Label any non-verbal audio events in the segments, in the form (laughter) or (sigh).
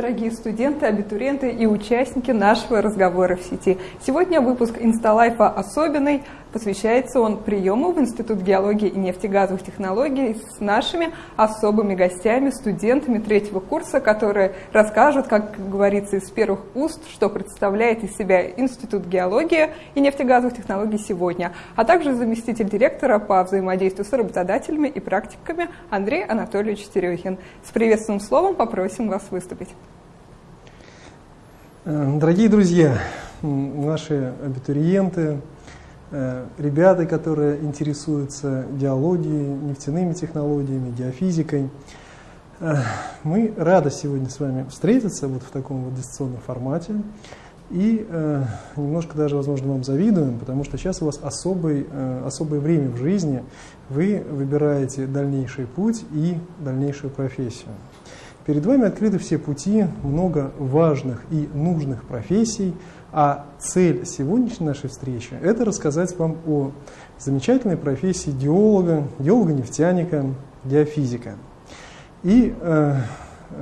Дорогие студенты, абитуриенты и участники нашего разговора в сети. Сегодня выпуск Инсталайфа особенный. Посвящается он приему в Институт геологии и нефтегазовых технологий с нашими особыми гостями, студентами третьего курса, которые расскажут, как говорится из первых уст, что представляет из себя Институт геологии и нефтегазовых технологий сегодня, а также заместитель директора по взаимодействию с работодателями и практиками Андрей Анатольевич Терехин. С приветственным словом попросим вас выступить. Дорогие друзья, наши абитуриенты, Э, ребята, которые интересуются геологией, нефтяными технологиями, геофизикой. Э, мы рады сегодня с вами встретиться вот в таком вот дистанционном формате. И э, немножко даже, возможно, вам завидуем, потому что сейчас у вас особый, э, особое время в жизни. Вы выбираете дальнейший путь и дальнейшую профессию. Перед вами открыты все пути, много важных и нужных профессий – а цель сегодняшней нашей встречи – это рассказать вам о замечательной профессии геолога, геолога-нефтяника, геофизика. И э,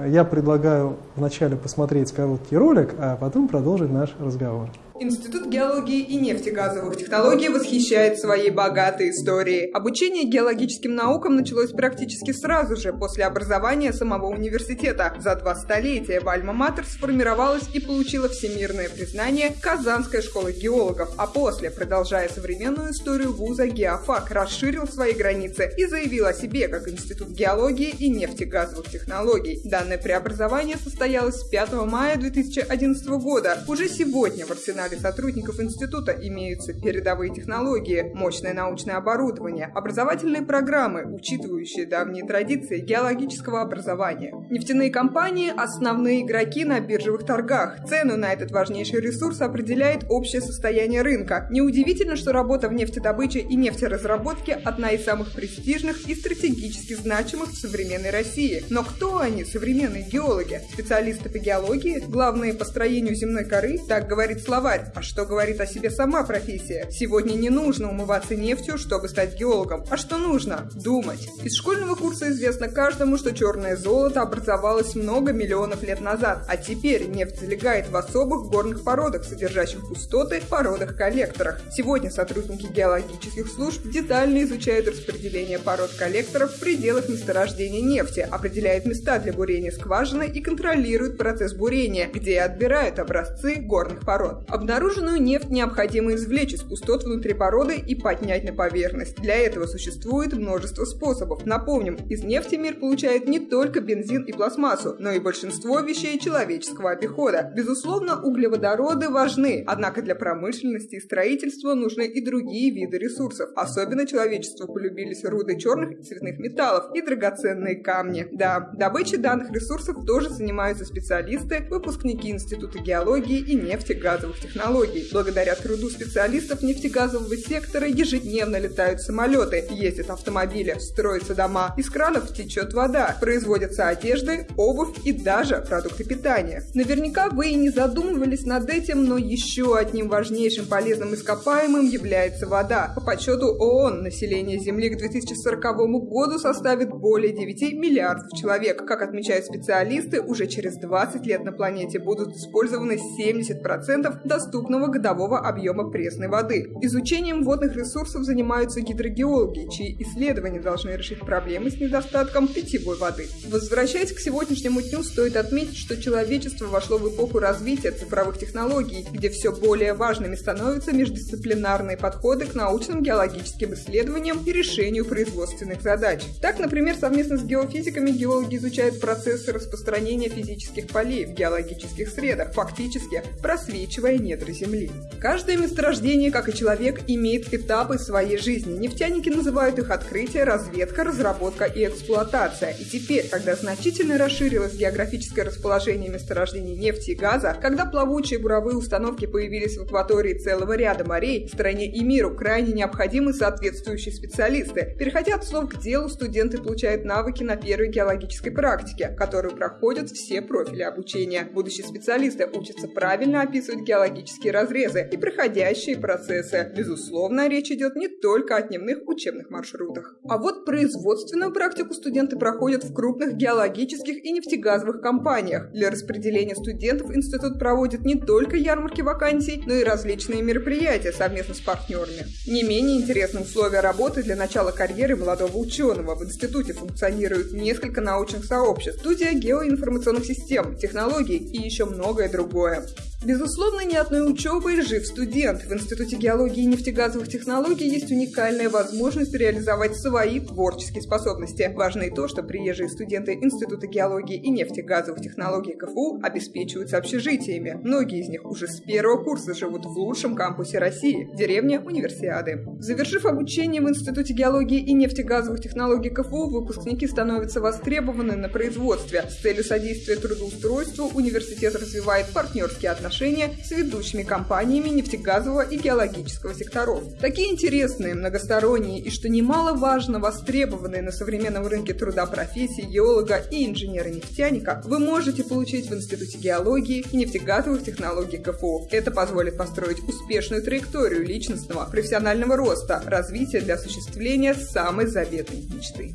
я предлагаю вначале посмотреть короткий ролик, а потом продолжить наш разговор. Институт геологии и нефтегазовых технологий восхищает своей богатой историей. Обучение геологическим наукам началось практически сразу же после образования самого университета. За два столетия в Альма-Матер сформировалась и получила всемирное признание Казанская школа геологов, а после, продолжая современную историю вуза, Геофак расширил свои границы и заявил о себе как Институт геологии и нефтегазовых технологий. Данное преобразование состоялось 5 мая 2011 года. Уже сегодня в арсенале арсенале сотрудников института имеются передовые технологии, мощное научное оборудование, образовательные программы, учитывающие давние традиции геологического образования. Нефтяные компании – основные игроки на биржевых торгах. Цену на этот важнейший ресурс определяет общее состояние рынка. Неудивительно, что работа в нефтедобыче и нефтеразработке – одна из самых престижных и стратегически значимых в современной России. Но кто они, современные геологи? Специалисты по геологии? Главные по строению земной коры? Так говорит словарь сказать, а что говорит о себе сама профессия. Сегодня не нужно умываться нефтью, чтобы стать геологом. А что нужно? Думать. Из школьного курса известно каждому, что черное золото образовалось много миллионов лет назад, а теперь нефть залегает в особых горных породах, содержащих пустоты, породах-коллекторах. Сегодня сотрудники геологических служб детально изучают распределение пород-коллекторов в пределах месторождения нефти, определяют места для бурения скважины и контролируют процесс бурения, где отбирают образцы горных пород. Обнаруженную нефть необходимо извлечь из пустот внутри породы и поднять на поверхность. Для этого существует множество способов. Напомним, из нефти мир получает не только бензин и пластмассу, но и большинство вещей человеческого обихода. Безусловно, углеводороды важны, однако для промышленности и строительства нужны и другие виды ресурсов. Особенно человечеству полюбились руды черных и цветных металлов и драгоценные камни. Да, добычей данных ресурсов тоже занимаются специалисты, выпускники Института геологии и нефтегазовых технологий технологий. Благодаря труду специалистов нефтегазового сектора ежедневно летают самолеты, ездят автомобили, строятся дома, из кранов течет вода, производятся одежды, обувь и даже продукты питания. Наверняка вы и не задумывались над этим, но еще одним важнейшим полезным ископаемым является вода. По подсчету ООН население Земли к 2040 году составит более 9 миллиардов человек. Как отмечают специалисты, уже через 20 лет на планете будут использованы 70% доступных доступного годового объема пресной воды. Изучением водных ресурсов занимаются гидрогеологи, чьи исследования должны решить проблемы с недостатком питьевой воды. Возвращаясь к сегодняшнему дню, стоит отметить, что человечество вошло в эпоху развития цифровых технологий, где все более важными становятся междисциплинарные подходы к научным геологическим исследованиям и решению производственных задач. Так, например, совместно с геофизиками геологи изучают процессы распространения физических полей в геологических средах, фактически просвечивая недра Земли. Каждое месторождение, как и человек, имеет этапы своей жизни. Нефтяники называют их открытие, разведка, разработка и эксплуатация. И теперь, когда значительно расширилось географическое расположение месторождений нефти и газа, когда плавучие буровые установки появились в акватории целого ряда морей, стране и миру крайне необходимы соответствующие специалисты. Переходя от слов к делу, студенты получают навыки на первой геологической практике, которую проходят все профили обучения. Будущие специалисты учатся правильно описывать геологические геологические разрезы и проходящие процессы. Безусловно, речь идет не только о дневных учебных маршрутах. А вот производственную практику студенты проходят в крупных геологических и нефтегазовых компаниях. Для распределения студентов институт проводит не только ярмарки вакансий, но и различные мероприятия совместно с партнерами. Не менее интересны условия работы для начала карьеры молодого ученого. В институте функционирует несколько научных сообществ, студия геоинформационных систем, технологий и еще многое другое. Безусловно, ни одной учебой жив студент. В Институте геологии и нефтегазовых технологий есть уникальная возможность реализовать свои творческие способности. Важно и то, что приезжие студенты Института геологии и нефтегазовых технологий КФУ обеспечиваются общежитиями. Многие из них уже с первого курса живут в лучшем кампусе России – деревне Универсиады. Завершив обучение в Институте геологии и нефтегазовых технологий КФУ, выпускники становятся востребованы на производстве. С целью содействия трудоустройству университет развивает партнерские отношения отношения с ведущими компаниями нефтегазового и геологического секторов. Такие интересные, многосторонние и, что немаловажно, востребованные на современном рынке труда профессии геолога и инженера-нефтяника вы можете получить в Институте геологии и нефтегазовых технологий КФУ. Это позволит построить успешную траекторию личностного, профессионального роста, развития для осуществления самой заветной мечты.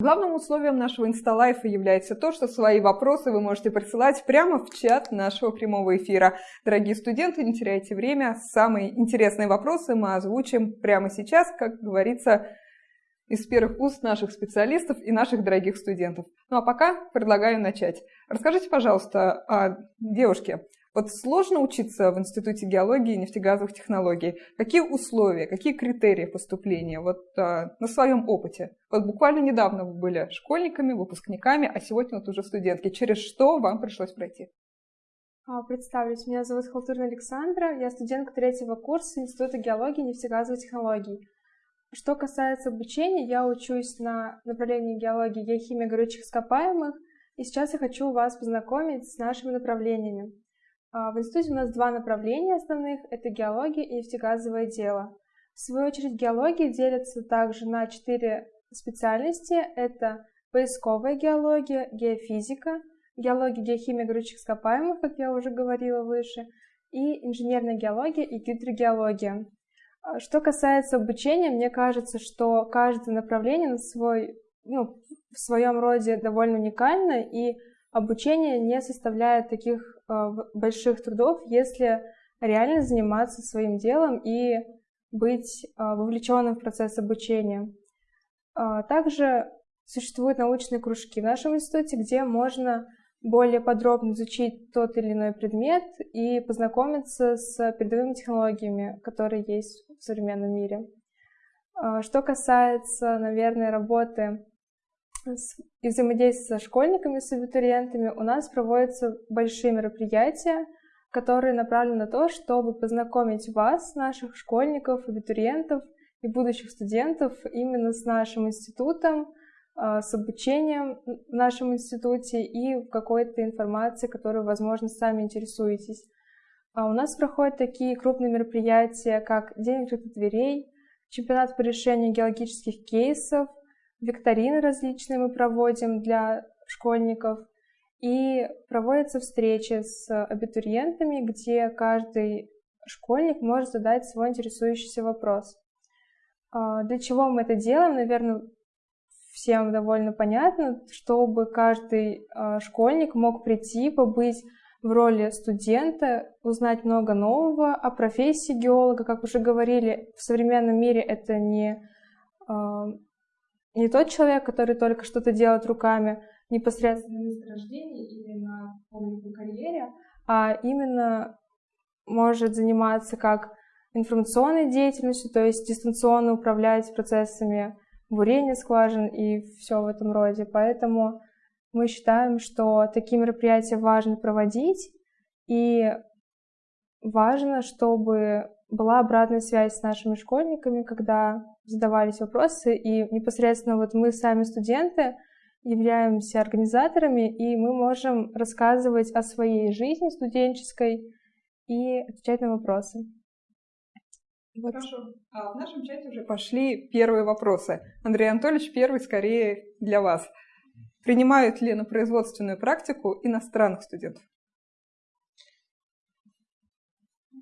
Главным условием нашего инсталайфа является то, что свои вопросы вы можете присылать прямо в чат нашего прямого эфира. Дорогие студенты, не теряйте время. Самые интересные вопросы мы озвучим прямо сейчас, как говорится, из первых уст наших специалистов и наших дорогих студентов. Ну а пока предлагаю начать. Расскажите, пожалуйста, о девушке. Вот сложно учиться в Институте геологии и нефтегазовых технологий. Какие условия, какие критерии поступления? Вот а, на своем опыте. Вот буквально недавно вы были школьниками, выпускниками, а сегодня вот уже студентки. Через что вам пришлось пройти? А, представлюсь, меня зовут Халтурина Александра, я студентка третьего курса Института геологии и нефтегазовых технологий. Что касается обучения, я учусь на направлении геологии геохимия горючих ископаемых, и сейчас я хочу вас познакомить с нашими направлениями. А, в институте у нас два направления основных – это геология и нефтегазовое дело. В свою очередь геология делится также на четыре специальности. Это поисковая геология, геофизика, геология, геохимия горючих ископаемых, как я уже говорила выше, и инженерная геология и гидрогеология. А, что касается обучения, мне кажется, что каждое направление на свой, ну, в своем роде довольно уникально, и обучение не составляет таких больших трудов, если реально заниматься своим делом и быть э, вовлеченным в процесс обучения. Э, также существуют научные кружки в нашем институте, где можно более подробно изучить тот или иной предмет и познакомиться с передовыми технологиями, которые есть в современном мире. Что касается, наверное, работы и взаимодействия со школьниками, с абитуриентами, у нас проводятся большие мероприятия, которые направлены на то, чтобы познакомить вас, наших школьников, абитуриентов и будущих студентов именно с нашим институтом, а, с обучением в нашем институте и какой-то информацией, которой, возможно, сами интересуетесь. А у нас проходят такие крупные мероприятия, как День открытых дверей, чемпионат по решению геологических кейсов, викторины различные мы проводим для школьников, и проводятся встречи с абитуриентами, где каждый школьник может задать свой интересующийся вопрос. А, для чего мы это делаем, наверное, всем довольно понятно, чтобы каждый а, школьник мог прийти, побыть в роли студента, узнать много нового о профессии геолога. Как уже говорили, в современном мире это не а, не тот человек, который только что-то делает руками непосредственно на месторождении или на каком-либо карьере, а именно может заниматься как информационной деятельностью, то есть дистанционно управлять процессами бурения скважин и все в этом роде. Поэтому мы считаем, что такие мероприятия важно проводить, и важно, чтобы была обратная связь с нашими школьниками, когда задавались вопросы, и непосредственно вот мы сами студенты являемся организаторами, и мы можем рассказывать о своей жизни студенческой и отвечать на вопросы. Вот. Хорошо. А в нашем чате уже пошли первые вопросы. Андрей Анатольевич, первый скорее для вас. Принимают ли на производственную практику иностранных студентов?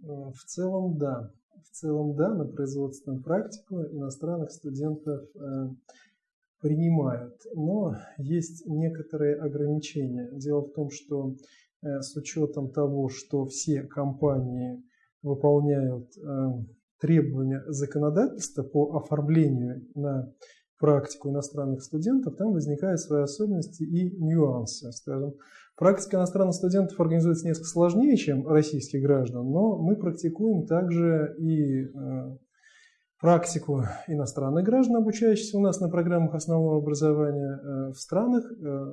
В целом, да. В целом, да, на производственную практику иностранных студентов э, принимают. Но есть некоторые ограничения. Дело в том, что э, с учетом того, что все компании выполняют э, требования законодательства по оформлению на практику иностранных студентов, там возникают свои особенности и нюансы. Скажем, практика иностранных студентов организуется несколько сложнее, чем российских граждан, но мы практикуем также и э, практику иностранных граждан, обучающихся у нас на программах основного образования э, в странах, э,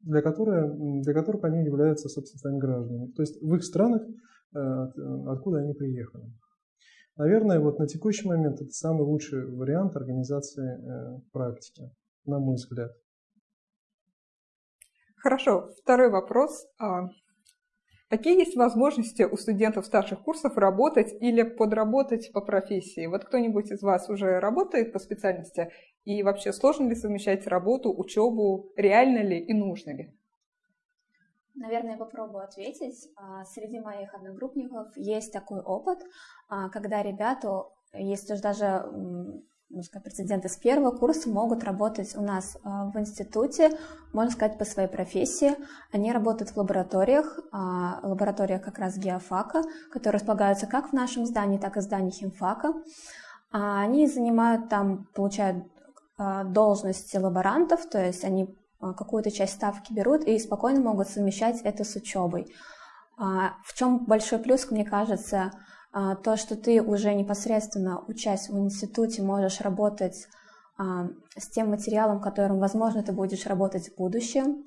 для, которых, для которых они являются, собственно, своими гражданами. То есть в их странах, откуда они приехали. Наверное, вот на текущий момент это самый лучший вариант организации практики, на мой взгляд. Хорошо. Второй вопрос. А Какие есть возможности у студентов старших курсов работать или подработать по профессии? Вот кто-нибудь из вас уже работает по специальности? И вообще сложно ли совмещать работу, учебу? Реально ли и нужно ли? Наверное, я попробую ответить. А, среди моих одногруппников есть такой опыт, а, когда ребята, если даже можно прецеденты с первого курса могут работать у нас а, в институте, можно сказать, по своей профессии. Они работают в лабораториях, а, лабораториях как раз геофака, которые располагаются как в нашем здании, так и в здании химфака. А, они занимают там, получают должности лаборантов, то есть они какую-то часть ставки берут и спокойно могут совмещать это с учебой. В чем большой плюс, мне кажется, то, что ты уже непосредственно, учась в институте, можешь работать а, с тем материалом, которым, возможно, ты будешь работать в будущем.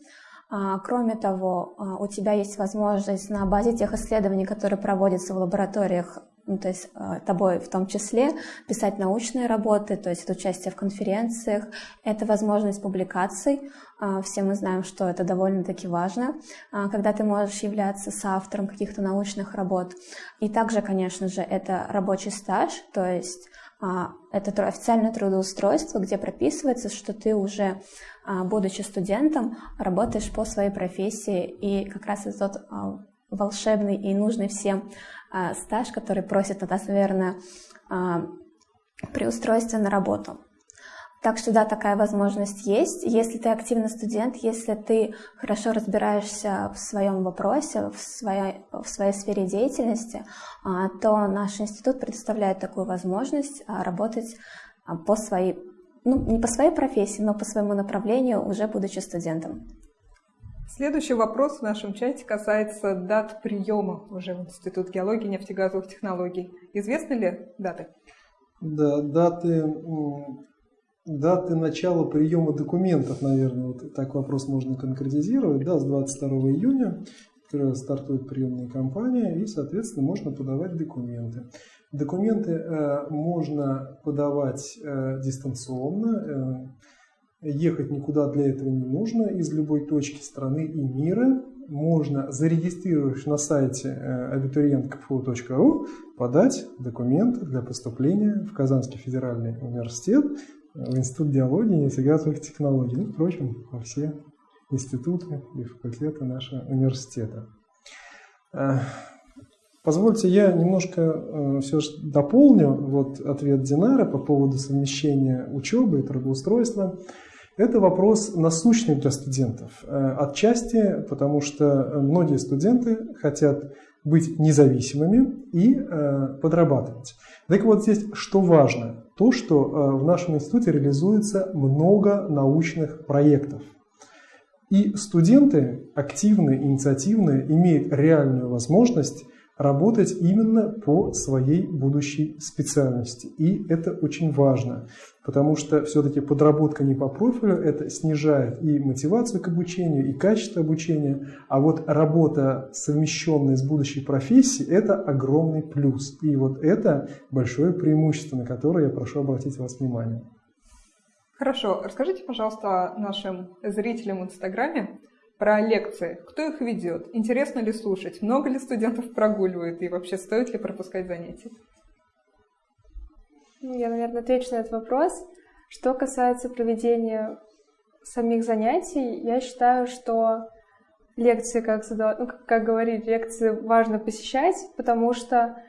А, кроме того, у тебя есть возможность на базе тех исследований, которые проводятся в лабораториях, ну, то есть тобой в том числе, писать научные работы, то есть это участие в конференциях, это возможность публикаций. А, все мы знаем, что это довольно-таки важно, а, когда ты можешь являться соавтором каких-то научных работ. И также, конечно же, это рабочий стаж, то есть а, это официальное трудоустройство, где прописывается, что ты уже, будучи студентом, работаешь по своей профессии, и как раз это тот волшебный и нужный всем стаж, который просит от нас, наверное, при устройстве на работу. Так что да, такая возможность есть. Если ты активный студент, если ты хорошо разбираешься в своем вопросе, в своей, в своей сфере деятельности, а, то наш институт предоставляет такую возможность работать по своей, ну, не по своей профессии, но по своему направлению, уже будучи студентом. Следующий вопрос в нашем чате касается дат приема уже в Институт геологии и нефтегазовых технологий. Известны ли даты? Да, даты, даты начала приема документов, наверное, вот так вопрос можно конкретизировать. Да, с 22 июня стартует приемная кампания, и, соответственно, можно подавать документы. Документы э, можно подавать э, дистанционно. Э, Ехать никуда для этого не нужно. Из любой точки страны и мира можно, зарегистрировавшись на сайте abiturientkfu.ru, э, подать документы для поступления в Казанский федеральный университет, Институт диалогии и нефтегазовых технологий, ну, впрочем, во все институты и факультеты нашего университета. Э, позвольте, я немножко все же дополню вот ответ Динара по поводу совмещения учебы и трудоустройства. Это вопрос насущный для студентов. Э, отчасти потому, что многие студенты хотят быть независимыми и э, подрабатывать. Так вот здесь что важно? То, что э, в нашем институте реализуется много научных проектов. И студенты активные, инициативные, имеют реальную возможность работать именно по своей будущей специальности. И это очень важно, потому что все-таки подработка не по профилю, это снижает и мотивацию к обучению, и качество обучения, а вот работа, совмещенная с будущей профессией, это огромный плюс. И вот это большое преимущество, на которое я прошу обратить вас внимание. Хорошо, расскажите, пожалуйста, нашим зрителям в Инстаграме, про лекции. Кто их ведет? Интересно ли слушать? Много ли студентов прогуливают? И вообще стоит ли пропускать занятия? Я, наверное, отвечу на этот вопрос. Что касается проведения самих занятий, я считаю, что лекции, как, ну, как говорили, лекции важно посещать, потому что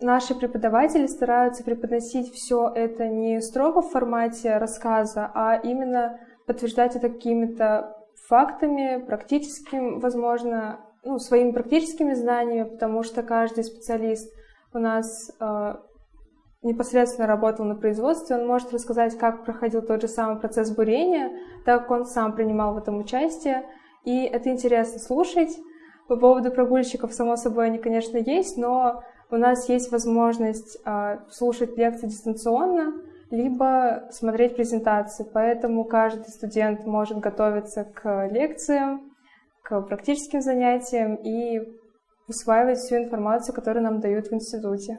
наши преподаватели стараются преподносить все это не строго в формате рассказа, а именно подтверждать это какими-то фактами, практическим, возможно, ну, своими практическими знаниями, потому что каждый специалист у нас э, непосредственно работал на производстве, он может рассказать, как проходил тот же самый процесс бурения, так как он сам принимал в этом участие, и это интересно слушать. По поводу прогульщиков, само собой, они, конечно, есть, но у нас есть возможность э, слушать лекции дистанционно, либо смотреть презентации, поэтому каждый студент может готовиться к лекциям, к практическим занятиям и усваивать всю информацию, которую нам дают в институте.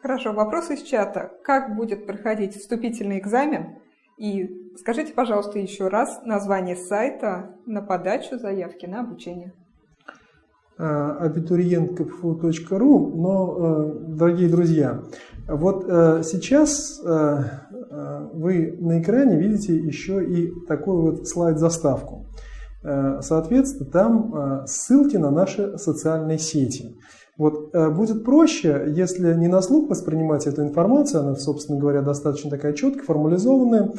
Хорошо, вопрос из чата. Как будет проходить вступительный экзамен? И скажите, пожалуйста, еще раз название сайта на подачу заявки на обучение. абитуриент.кпфу.ру, но, э, дорогие друзья, вот э, сейчас э, вы на экране видите еще и такую вот слайд-заставку. Соответственно, там ссылки на наши социальные сети. Вот э, будет проще, если не на слух воспринимать эту информацию, она, собственно говоря, достаточно такая четкая, формализованная.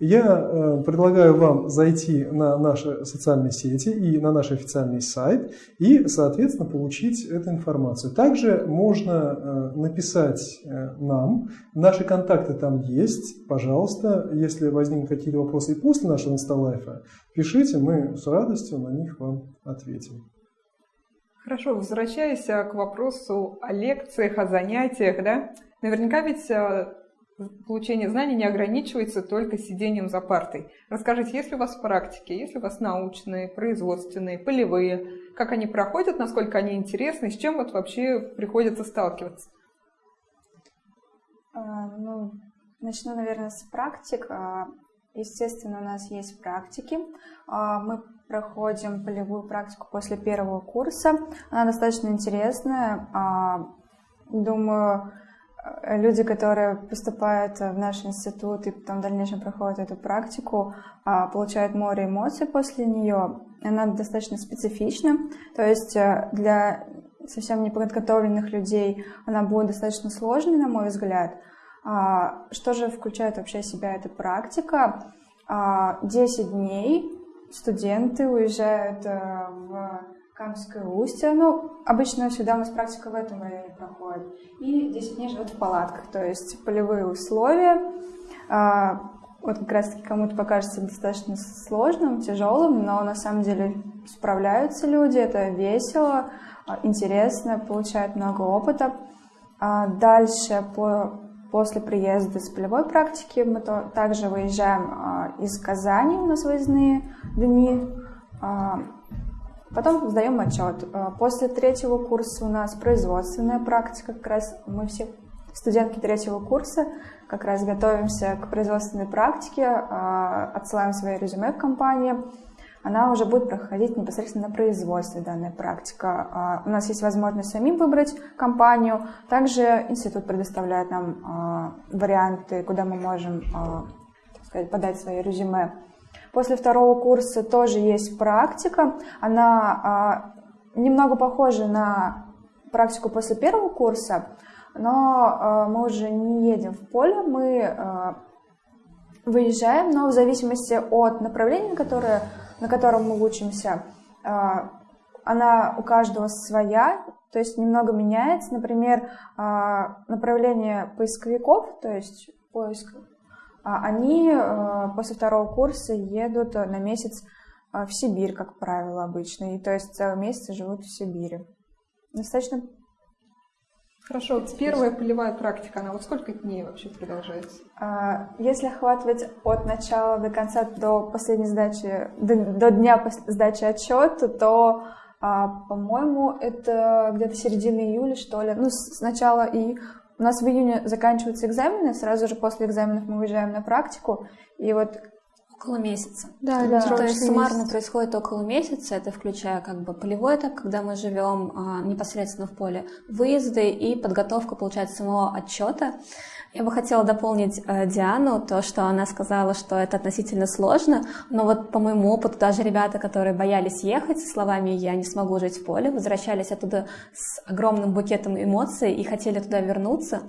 Я э, предлагаю вам зайти на наши социальные сети и на наш официальный сайт и, соответственно, получить эту информацию. Также можно э, написать нам, наши контакты там есть, пожалуйста, если возникнут какие-то вопросы и после нашего инсталайфа, пишите, мы с радостью на них вам ответим. Хорошо, возвращаясь а, к вопросу о лекциях, о занятиях, да, наверняка ведь а, получение знаний не ограничивается только сидением за партой. Расскажите, есть ли у вас практики, есть ли у вас научные, производственные, полевые, как они проходят, насколько они интересны, с чем вот вообще приходится сталкиваться? А, ну, начну, наверное, с практик. Естественно, у нас есть практики. Мы проходим полевую практику после первого курса. Она достаточно интересная. А, думаю, люди, которые поступают в наш институт и потом в дальнейшем проходят эту практику, а, получают море эмоций после нее. Она достаточно специфична, то есть э, для совсем неподготовленных людей она будет достаточно сложной, на мой взгляд. А, что же включает вообще себя эта практика? 10 дней студенты уезжают э, в Камское устье. Ну, обычно всегда у нас практика в этом районе проходит. И 10 дней живут в палатках, то есть полевые условия. А, вот как раз-таки кому-то покажется достаточно сложным, тяжелым, но на самом деле справляются люди, это весело, а, интересно, получают много опыта. А дальше по После приезда с полевой практики мы то, также выезжаем из Казани, у нас выездные дни. А, потом сдаем отчет. А, после третьего курса у нас производственная практика. Как раз мы все студентки третьего курса как раз готовимся к производственной практике, а, отсылаем свои резюме в компанию она уже будет проходить непосредственно на производстве, данная практика. У нас есть возможность самим выбрать компанию. Также институт предоставляет нам варианты, куда мы можем сказать, подать свои резюме. После второго курса тоже есть практика. Она немного похожа на практику после первого курса, но мы уже не едем в поле, мы выезжаем, но в зависимости от направления, которое на котором мы учимся, а, она у каждого своя, то есть немного меняется. Например, а, направление поисковиков, то есть поиск, а, они после второго курса едут на месяц в Сибирь, как правило, обычно. И то есть целый месяц живут в Сибири. Достаточно Хорошо, первая полевая практика, она вот сколько дней вообще продолжается? А, если охватывать от начала до конца, до последней сдачи, до, до дня сдачи отчета, то, а, по-моему, это где-то середина июля, что ли. Ну, сначала и у нас в июне заканчиваются экзамены, сразу же после экзаменов мы уезжаем на практику, и вот Около месяца. Да, да. То есть суммарно месяц. происходит около месяца, это включая как бы полевой этап, когда мы живем а, непосредственно в поле, выезды и подготовка, получается, самого отчета. Я бы хотела дополнить э, Диану, то, что она сказала, что это относительно сложно, но вот по моему опыту даже ребята, которые боялись ехать со словами «я не смогу жить в поле», возвращались оттуда с огромным букетом эмоций и хотели туда вернуться,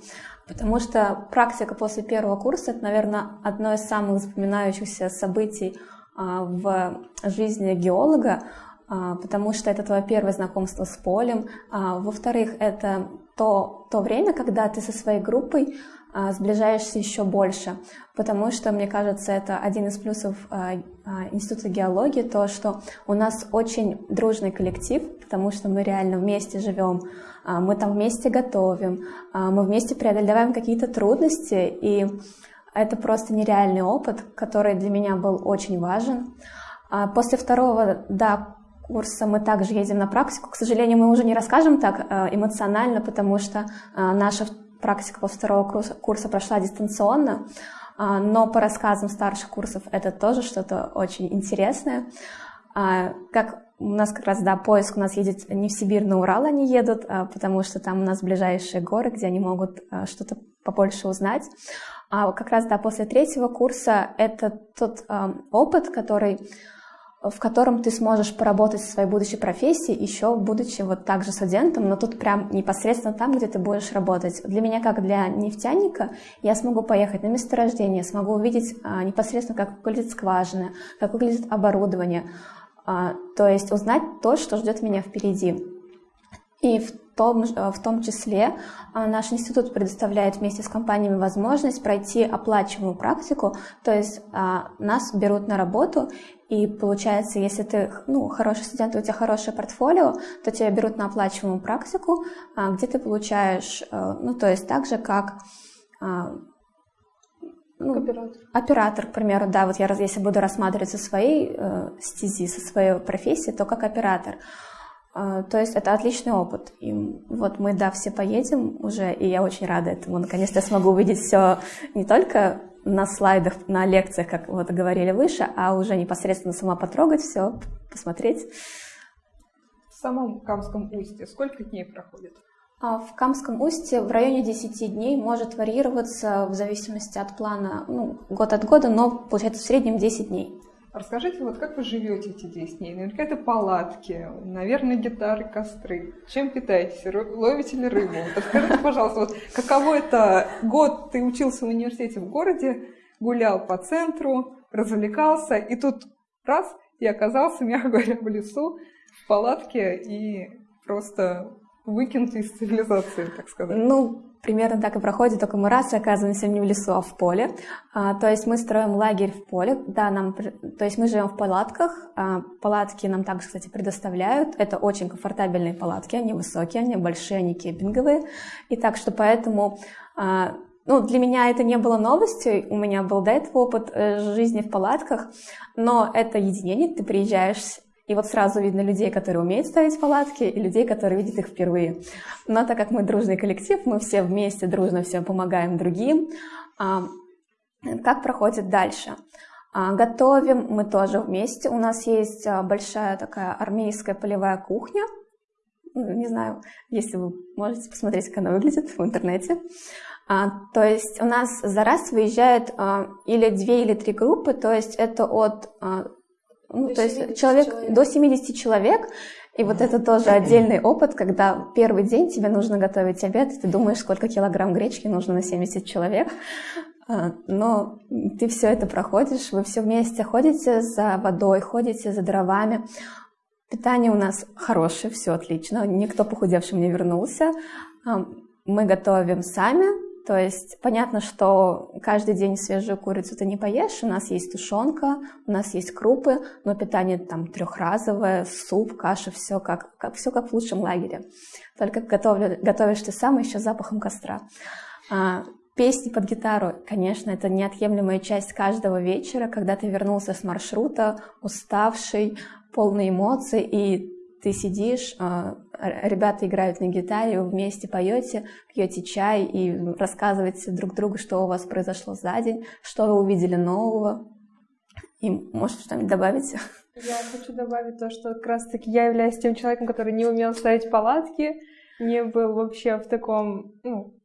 потому что практика после первого курса — это, наверное, одно из самых запоминающихся событий а, в жизни геолога, а, потому что это твое первое знакомство с полем. А, во-вторых, это то, то время, когда ты со своей группой сближаешься еще больше, потому что, мне кажется, это один из плюсов а, а, Института геологии, то, что у нас очень дружный коллектив, потому что мы реально вместе живем, мы там вместе готовим, мы вместе преодолеваем какие-то трудности, и это просто нереальный опыт, который для меня был очень важен. После второго, да, курса мы также едем на практику. К сожалению, мы уже не расскажем так эмоционально, потому что наша практика после второго курса, прошла дистанционно, а, но по рассказам старших курсов это тоже что-то очень интересное. А, как у нас как раз, да, поиск у нас едет не в Сибирь, на Урал они едут, а, потому что там у нас ближайшие горы, где они могут что-то побольше узнать. А как раз, да, после третьего курса это тот опыт, который в котором ты сможешь поработать в своей будущей профессии, еще будучи вот также студентом, но тут прям непосредственно там, где ты будешь работать. Для меня, как для нефтяника, я смогу поехать на месторождение, смогу увидеть а, непосредственно, как выглядит скважина, как выглядит оборудование, а, то есть узнать то, что ждет меня впереди. И в том, в том числе а, наш институт предоставляет вместе с компаниями возможность пройти оплачиваемую практику, то есть а, нас берут на работу, и получается, если ты ну, хороший студент, у тебя хорошее портфолио, то тебя берут на оплачиваемую практику, а, где ты получаешь, э, ну, то есть так же, как ну, оператор. оператор, к примеру, да, вот я если буду рассматривать со своей э, стези, со своей профессии, то как оператор. А, то есть это отличный опыт. И вот мы, да, все поедем уже, и я очень рада этому. Наконец-то я смогу увидеть все не только на слайдах, на лекциях, как вот говорили выше, а уже непосредственно сама потрогать все, посмотреть. В самом Камском устье сколько дней проходит? А в Камском устье в районе 10 дней может варьироваться в зависимости от плана, ну, год от года, но получается в среднем 10 дней. Расскажите, вот как вы живете эти 10 дней? Наверняка это палатки, наверное, гитары, костры. Чем питаетесь? Ловите ли рыбу? Расскажите, пожалуйста, вот каково это год ты учился в университете в городе, гулял по центру, развлекался, и тут раз, и оказался, мягко говоря, в лесу, в палатке и просто выкинут из цивилизации, так сказать. Ну, примерно так и проходит, только мы раз оказываемся не в лесу, а в поле. А, то есть мы строим лагерь в поле, да, нам, то есть мы живем в палатках, а, палатки нам также, кстати, предоставляют, это очень комфортабельные палатки, они высокие, они большие, они кемпинговые, и так что поэтому а, ну, для меня это не было новостью, у меня был до этого опыт э, жизни в палатках, но это единение, ты приезжаешь и вот сразу видно людей, которые умеют ставить палатки, и людей, которые видят их впервые. Но так как мы дружный коллектив, мы все вместе дружно всем помогаем другим. А, как проходит дальше? А, готовим мы тоже вместе. У нас есть а, большая такая армейская полевая кухня. Ну, не знаю, если вы можете посмотреть, как она выглядит в интернете. То есть у нас за раз выезжает или две, или три группы, то есть это от ну, то есть человек, человек. до 70 человек, и вот это тоже отдельный опыт, когда первый день тебе нужно готовить обед, и ты думаешь, сколько килограмм гречки нужно на 70 человек, а, но ты все это проходишь, вы все вместе ходите за водой, ходите за дровами. Питание у нас хорошее, все отлично, никто похудевшим не вернулся. А, мы готовим сами, то есть понятно, что каждый день свежую курицу ты не поешь, у нас есть тушенка, у нас есть крупы, но питание там трехразовое, суп, каша, все как, как, все как в лучшем лагере. Только готовлю, готовишь ты сам еще запахом костра. А, песни под гитару, конечно, это неотъемлемая часть каждого вечера, когда ты вернулся с маршрута, уставший, полный эмоций, и ты сидишь, а, ребята играют на гитаре, вы вместе поете, пьете чай и рассказываете друг другу, что у вас произошло за день, что вы увидели нового, И можешь что-нибудь добавить? Я хочу добавить то, что как раз-таки я являюсь тем человеком, который не умел ставить палатки, не был вообще в таком, ну,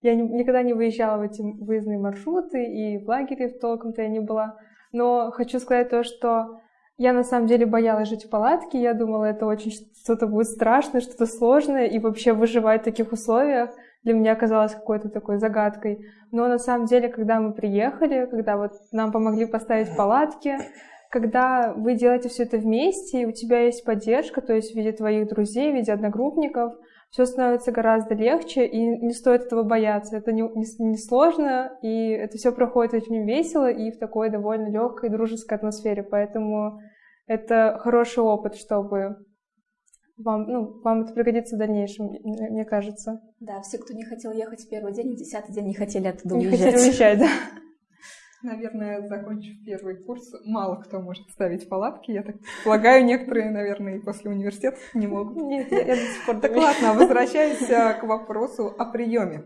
я не, никогда не выезжала в эти выездные маршруты, и в лагере толком-то я не была. Но хочу сказать то, что я на самом деле боялась жить в палатке, я думала, это очень что-то будет страшное, что-то сложное, и вообще выживать в таких условиях для меня казалось какой-то такой загадкой. Но на самом деле, когда мы приехали, когда вот нам помогли поставить палатки, когда вы делаете все это вместе, и у тебя есть поддержка, то есть в виде твоих друзей, в виде одногруппников, все становится гораздо легче, и не стоит этого бояться. Это не, не, не сложно, и это все проходит очень весело и в такой довольно легкой, дружеской атмосфере. Поэтому это хороший опыт, чтобы вам, ну, вам это пригодится в дальнейшем, мне кажется. Да, все, кто не хотел ехать в первый день, в десятый день не хотели оттуда не уезжать. Не хотели уезжать, да. (laughs) Наверное, закончив первый курс, мало кто может ставить палатки. Я так полагаю, некоторые, наверное, и после университета не могут. (laughs) Нет, я, я до сих пор Так ладно, (laughs) возвращаясь к вопросу о приеме.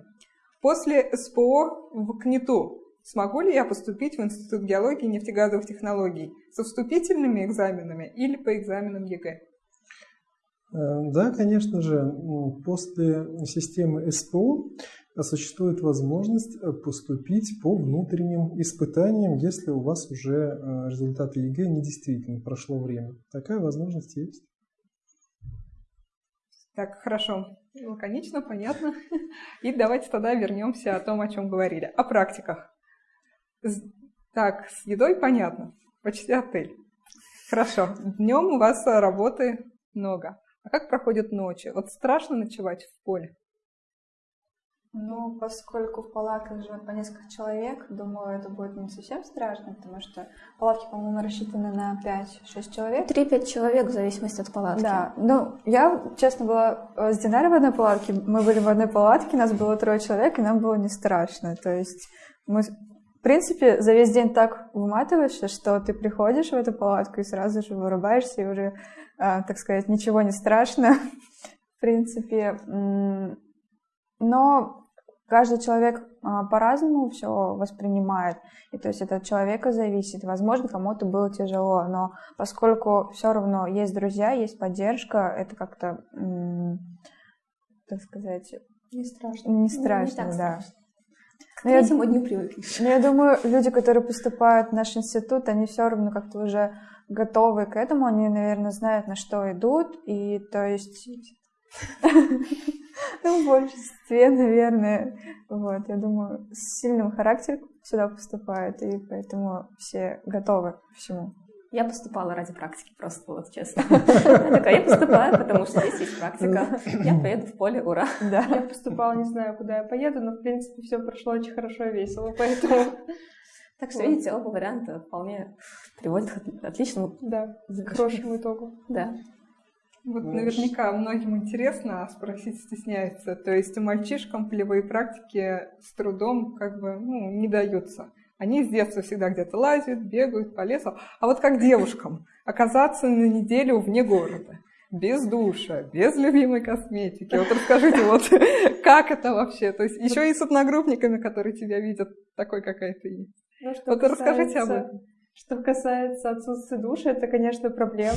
После СПО в КНИТУ смогу ли я поступить в Институт геологии и нефтегазовых технологий со вступительными экзаменами или по экзаменам ЕГЭ? Э, да, конечно же, после системы СПО существует возможность э, поступить по внутренним испытаниям, если у вас уже э, результаты ЕГЭ недействительны, прошло время. Такая возможность есть. Так, хорошо. Лаконично, понятно. (laughs) И давайте тогда вернемся о том, о чем говорили. О практиках. Так, с едой понятно. Почти отель. Хорошо. Днем у вас работы много. А как проходят ночи? Вот страшно ночевать в поле? Ну, поскольку в палатках живет по несколько человек, думаю, это будет не совсем страшно, потому что палатки, по-моему, рассчитаны на 5-6 человек. 3-5 человек в зависимости от палатки. Да, ну, я, честно, была с Динарой в одной палатке, мы были в одной палатке, нас было трое человек, и нам было не страшно, то есть мы, в принципе, за весь день так выматываешься, что ты приходишь в эту палатку и сразу же вырубаешься, и уже, а, так сказать, ничего не страшно, (laughs) в принципе, но каждый человек а, по-разному все воспринимает, и то есть это от человека зависит. Возможно, кому-то было тяжело, но поскольку все равно есть друзья, есть поддержка, это как-то, так сказать, не страшно. Не страшно, ну, не да. Страшно. К третьему дню привыкнешь. Но я думаю, люди, которые поступают в наш институт, они все равно как-то уже готовы к этому, они, наверное, знают, на что идут, и то есть (laughs) ну, в большинстве, наверное. Вот, я думаю, с сильным характером сюда поступают, и поэтому все готовы к всему. Я поступала ради практики, просто вот честно. (laughs) Я такая, я поступаю, потому что здесь есть практика. Я поеду в поле, ура. Да. (laughs) Я поступала, не знаю, куда я поеду, но, в принципе, все прошло очень хорошо и весело, поэтому... (laughs) Так что, видите, оба варианта вполне приводят к отличному... Да, к хорошему итогу. Да. Вот наверняка многим интересно, а спросить стесняется. То есть мальчишкам полевые практики с трудом как бы ну, не даются. Они с детства всегда где-то лазят, бегают по лесу. А вот как девушкам (laughs) оказаться на неделю вне города, без душа, без любимой косметики. Вот расскажите, вот (laughs) как это вообще? То есть еще и с одногруппниками, которые тебя видят такой, какая ты есть. Ну, вот касается... расскажите об этом. Что касается отсутствия души, это, конечно, проблема,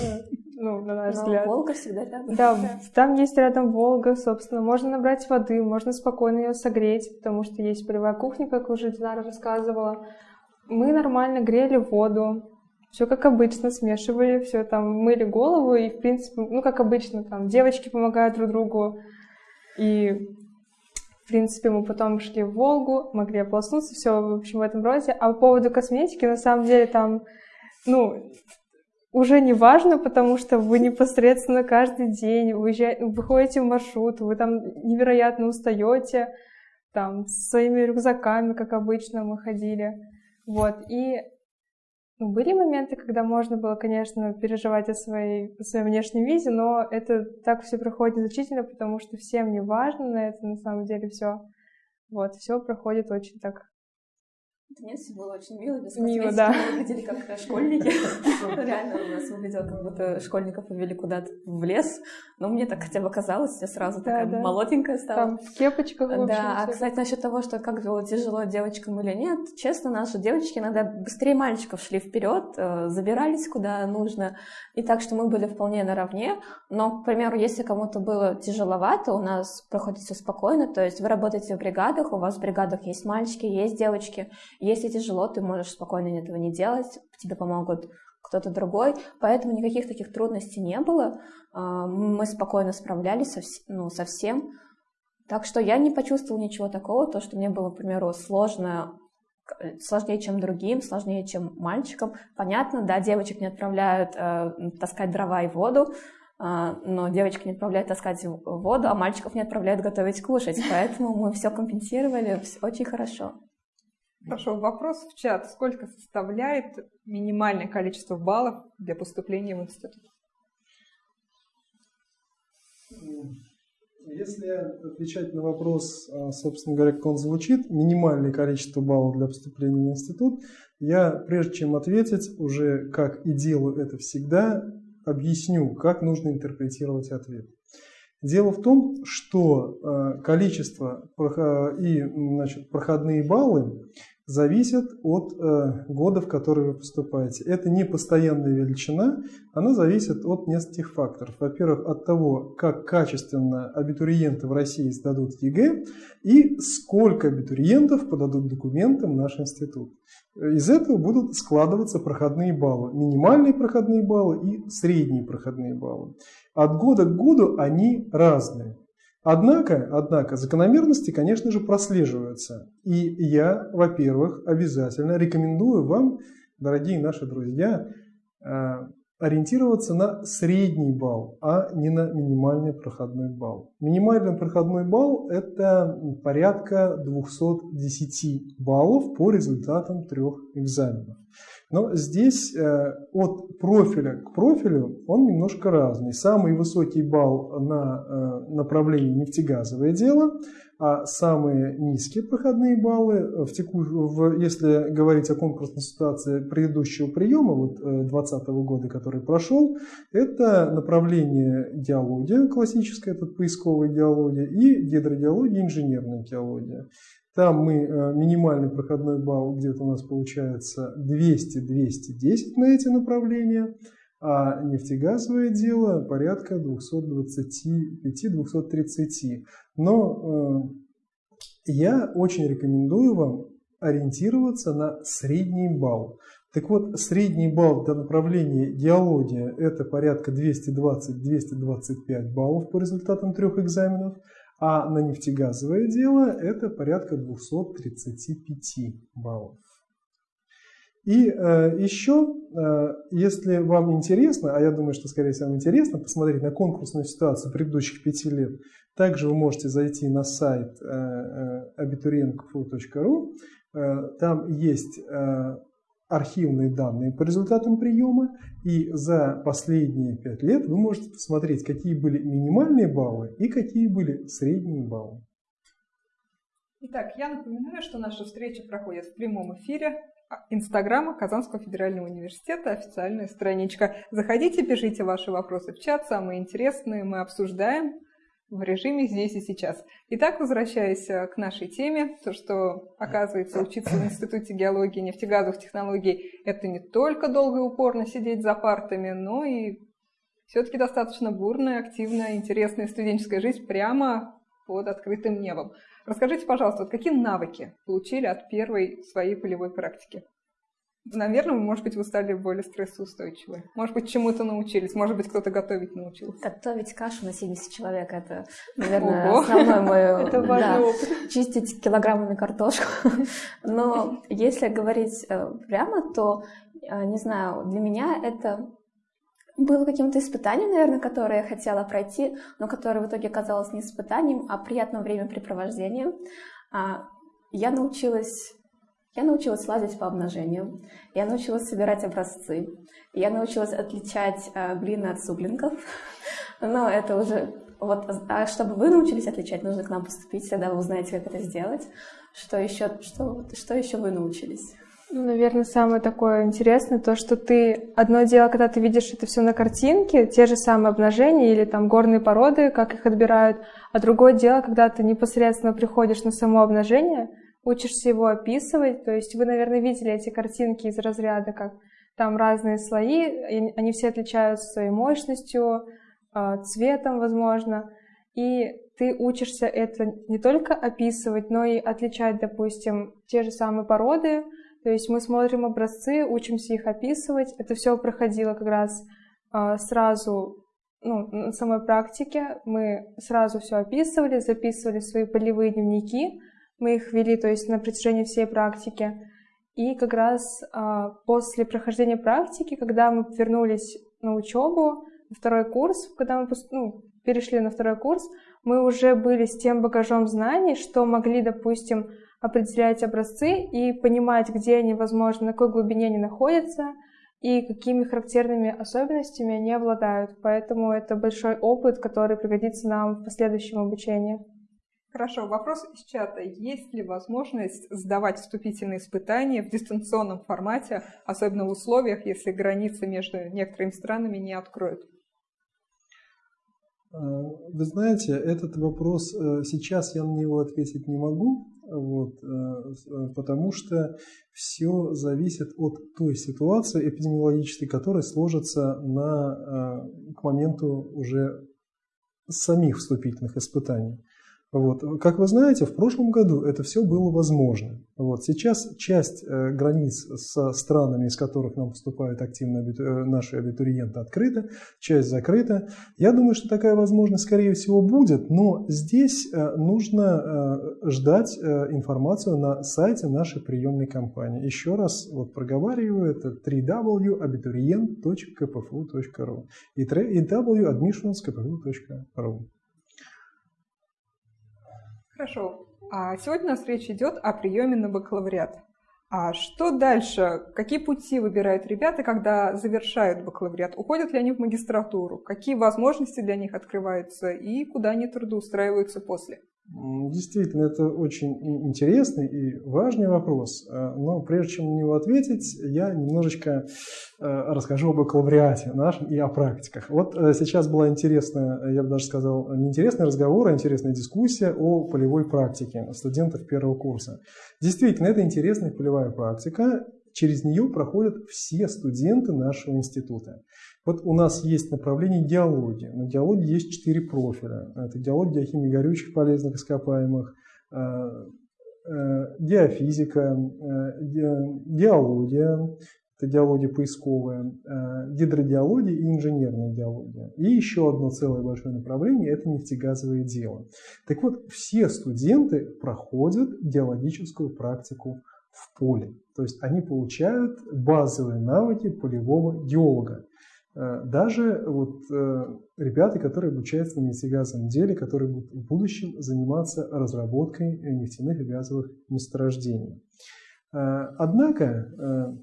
ну, на наш Но взгляд. Волга всегда рядом. Да, там есть рядом Волга, собственно. Можно набрать воды, можно спокойно ее согреть, потому что есть полевая кухня, как уже Динара рассказывала. Мы нормально грели воду, все как обычно, смешивали, все там мыли голову, и, в принципе, ну, как обычно, там девочки помогают друг другу, и в принципе, мы потом шли в Волгу, могли ополоснуться, все, в общем, в этом роде. А по поводу косметики, на самом деле, там, ну, уже не важно, потому что вы непосредственно каждый день уезжаете, выходите в маршрут, вы там невероятно устаете, там, с своими рюкзаками, как обычно мы ходили. Вот, и ну, были моменты, когда можно было, конечно, переживать о своей, о своем внешнем виде, но это так все проходит незначительно, потому что всем не важно на это на самом деле все. Вот, все проходит очень так Нет, все было очень мило, без Мило, да. Мы выглядели как школьники. (laughs) Реально у нас выглядело, как будто школьников повели куда-то в лес. Но мне так хотя бы казалось, я сразу такая молоденькая стала. Там в кепочках, Да, а, кстати, насчет того, что как было тяжело девочкам или нет, честно, наши девочки иногда быстрее мальчиков шли вперед, э, забирались куда нужно. И так что мы были вполне наравне. Но, к примеру, если кому-то было тяжеловато, у нас проходит все спокойно. То есть вы работаете в бригадах, у вас в бригадах есть мальчики, есть девочки если тяжело, ты можешь спокойно этого не делать, тебе помогут кто-то другой, поэтому никаких таких трудностей не было. А, мы спокойно справлялись со, ну, со всем. Так что я не почувствовала ничего такого, то, что мне было, к примеру, сложно, сложнее, чем другим, сложнее, чем мальчикам. Понятно, да, девочек не отправляют э, таскать дрова и воду, э, но девочек не отправляют таскать воду, а мальчиков не отправляют готовить кушать, поэтому мы все компенсировали очень хорошо. Хорошо, вопрос в чат. Сколько составляет минимальное количество баллов для поступления в институт? Если отвечать на вопрос, а, собственно говоря, как он звучит, минимальное количество баллов для поступления в институт, я, прежде чем ответить, уже как и делаю это всегда, объясню, как нужно интерпретировать ответ. Дело в том, что а, количество и значит, проходные баллы зависят от э, года, в который вы поступаете. Это не постоянная величина, она зависит от нескольких факторов. Во-первых, от того, как качественно абитуриенты в России сдадут ЕГЭ и сколько абитуриентов подадут документы в наш институт. Из этого будут складываться проходные баллы. Минимальные проходные баллы и средние проходные баллы. От года к году они разные. Однако, однако, закономерности, конечно же, прослеживаются. И я, во-первых, обязательно рекомендую вам, дорогие наши друзья, э, ориентироваться на средний балл, а не на минимальный проходной балл. Минимальный проходной балл – это порядка 210 баллов по результатам трех экзаменов. Но здесь э, от профиля к профилю он немножко разный. Самый высокий балл на э, направлении нефтегазовое дело, а самые низкие проходные баллы, в теку... в, если говорить о конкурсной ситуации предыдущего приема, вот 2020 э, года, который прошел, это направление геология, классическая, это поисковая геология, и гидрогеология, инженерная геология. Там мы, э, минимальный проходной балл где-то у нас получается 200-210 на эти направления, а нефтегазовое дело порядка 225-230. Но э, я очень рекомендую вам ориентироваться на средний балл. Так вот, средний балл для направления геология – это порядка 220-225 баллов по результатам трех экзаменов – а на нефтегазовое дело это порядка 235 баллов. И э, еще, э, если вам интересно, а я думаю, что, скорее всего, вам интересно посмотреть на конкурсную ситуацию предыдущих пяти лет, также вы можете зайти на сайт э, э, abiturientkfu.ru. Э, там есть э, архивные данные по результатам приема, и за последние пять лет вы можете посмотреть, какие были минимальные баллы и какие были средние баллы. Итак, я напоминаю, что наша встреча проходит в прямом эфире Инстаграма Казанского федерального университета, официальная страничка. Заходите, пишите ваши вопросы в чат, самые интересные мы обсуждаем в режиме здесь и сейчас. Итак, возвращаясь э, к нашей теме, то, что, оказывается, учиться в Институте геологии и нефтегазовых технологий – это не только долго и упорно сидеть за партами, но и все-таки достаточно бурная, активная, интересная студенческая жизнь прямо под открытым небом. Расскажите, пожалуйста, вот какие навыки получили от первой своей полевой практики? Наверное, может быть, вы стали более стрессоустойчивы. Может быть, чему-то научились. Может быть, кто-то готовить научился. Готовить кашу на 70 человек – это, наверное, Ого. основное мое... (laughs) Это важный да, опыт. Чистить килограммами картошку. (laughs) Но если говорить э, прямо, то, э, не знаю, для меня это было каким-то испытанием, наверное, которое я хотела пройти, но которое в итоге оказалось не испытанием, а приятным времяпрепровождением. А, я научилась я научилась лазить по обнажению, я научилась собирать образцы, я научилась отличать э, глины от суглинков, (laughs) но это уже... Вот, а чтобы вы научились отличать, нужно к нам поступить, тогда вы узнаете, как это сделать. Что еще, что, что еще вы научились? Ну, наверное, самое такое интересное, то, что ты... Одно дело, когда ты видишь это все на картинке, те же самые обнажения или там горные породы, как их отбирают, а другое дело, когда ты непосредственно приходишь на само обнажение, учишься его описывать, то есть вы, наверное, видели эти картинки из разряда, как там разные слои, они все отличаются своей мощностью, а, цветом, возможно, и ты учишься это не только описывать, но и отличать, допустим, те же самые породы, то есть мы смотрим образцы, учимся их описывать. Это все проходило как раз э, сразу ну, на самой практике. Мы сразу все описывали, записывали свои полевые дневники. Мы их вели, то есть на протяжении всей практики. И как раз э, после прохождения практики, когда мы вернулись на учебу, на второй курс, когда мы ну, перешли на второй курс, мы уже были с тем багажом знаний, что могли, допустим, определять образцы и понимать, где они, возможно, на какой глубине они находятся и какими характерными особенностями они обладают. Поэтому это большой опыт, который пригодится нам в последующем обучении. Хорошо, вопрос из чата. Есть ли возможность сдавать вступительные испытания в дистанционном формате, особенно в условиях, если границы между некоторыми странами не откроют? Э, вы знаете, этот вопрос э, сейчас я на него ответить не могу, вот, э, э, потому что все зависит от той ситуации эпидемиологической, которая сложится на, к моменту уже самих вступительных испытаний. Вот. Как вы знаете, в прошлом году это все было возможно. Вот. Сейчас часть э, границ со странами, из которых нам поступают активно абиту... э, наши абитуриенты, открыта, часть закрыта. Я думаю, что такая возможность, скорее всего, будет, но здесь э, нужно э, ждать э, информацию на сайте нашей приемной компании. Еще раз вот проговариваю, это www.abiturient.kpfu.ru и www.admissions.kpfu.ru. Хорошо. А сегодня у нас речь идет о приеме на бакалавриат. А что дальше? Какие пути выбирают ребята, когда завершают бакалавриат? Уходят ли они в магистратуру? Какие возможности для них открываются и куда они трудоустраиваются после? Действительно, это очень интересный и важный вопрос. А, но прежде чем на него ответить, я немножечко а, расскажу об бакалавриате нашем и о практиках. Вот э, сейчас была интересная, я бы даже сказал, не интересный разговор, а интересная дискуссия о полевой практике студентов первого курса. Действительно, это интересная полевая практика. Через нее проходят все студенты нашего института. Вот у нас есть направление геологии. На геологии есть четыре профиля. Это геология химии горючих полезных ископаемых, э, э, геофизика, э, геология, это геология поисковая, гидрогеология и инженерная геология. И еще одно целое большое направление – это нефтегазовое дело. Так вот, все студенты проходят геологическую практику в поле. То есть они получают базовые навыки полевого геолога. Э, даже вот э, ребята, которые обучаются на нефтегазовом деле, которые будут в будущем заниматься разработкой нефтяных и газовых месторождений. Э, однако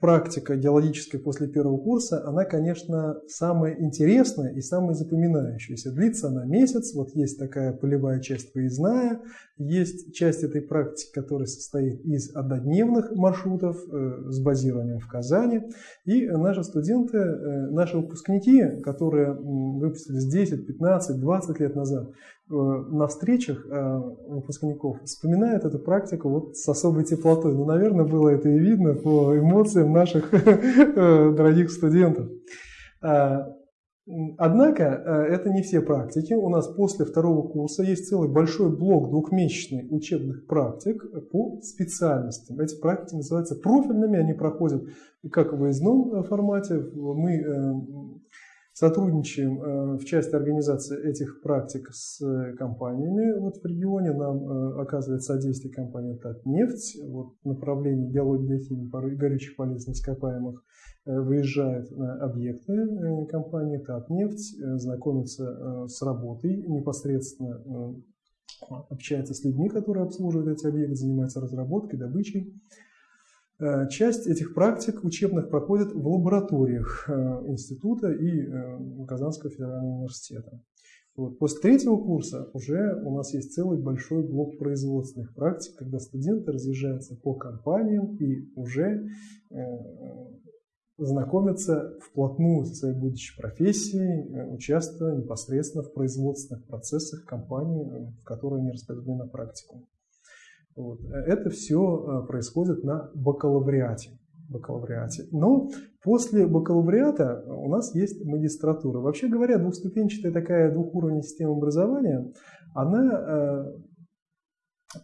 практика геологическая после первого курса, она, конечно, самая интересная и самая запоминающаяся. Длится она месяц, вот есть такая полевая часть выездная, есть часть этой практики, которая состоит из однодневных маршрутов э, с базированием в Казани. И наши студенты, э, наши выпускники, которые выпустились 10, 15, 20 лет назад, на встречах э, выпускников вспоминают эту практику вот с особой теплотой. Ну, наверное, было это и видно по эмоциям наших (laughs) э, дорогих студентов. Однако это не все практики. У нас после второго курса есть целый большой блок двухмесячный учебных практик по специальностям. Эти практики называются профильными, они проходят как в выездном формате. Мы Сотрудничаем э, в части организации этих практик с компаниями вот в регионе. Нам э, оказывает содействие компания «Татнефть». Вот направление геологии химии горючих полезных ископаемых э, выезжает на объекты компании «Татнефть», знакомится с работой, непосредственно общается с людьми, которые обслуживают эти объекты, занимается разработкой, добычей. Э, часть этих практик учебных проходит в лабораториях э, института и э, Казанского федерального университета. Вот. После третьего курса уже у нас есть целый большой блок производственных практик, когда студенты разъезжаются по компаниям и уже э, знакомятся вплотную со своей будущей профессией, участвуя непосредственно в производственных процессах компании, в которой они распределены на практику. Вот. Это все происходит на бакалавриате бакалавриате. Но после бакалавриата у нас есть магистратура. Вообще говоря, двухступенчатая такая двухуровневая система образования, она э,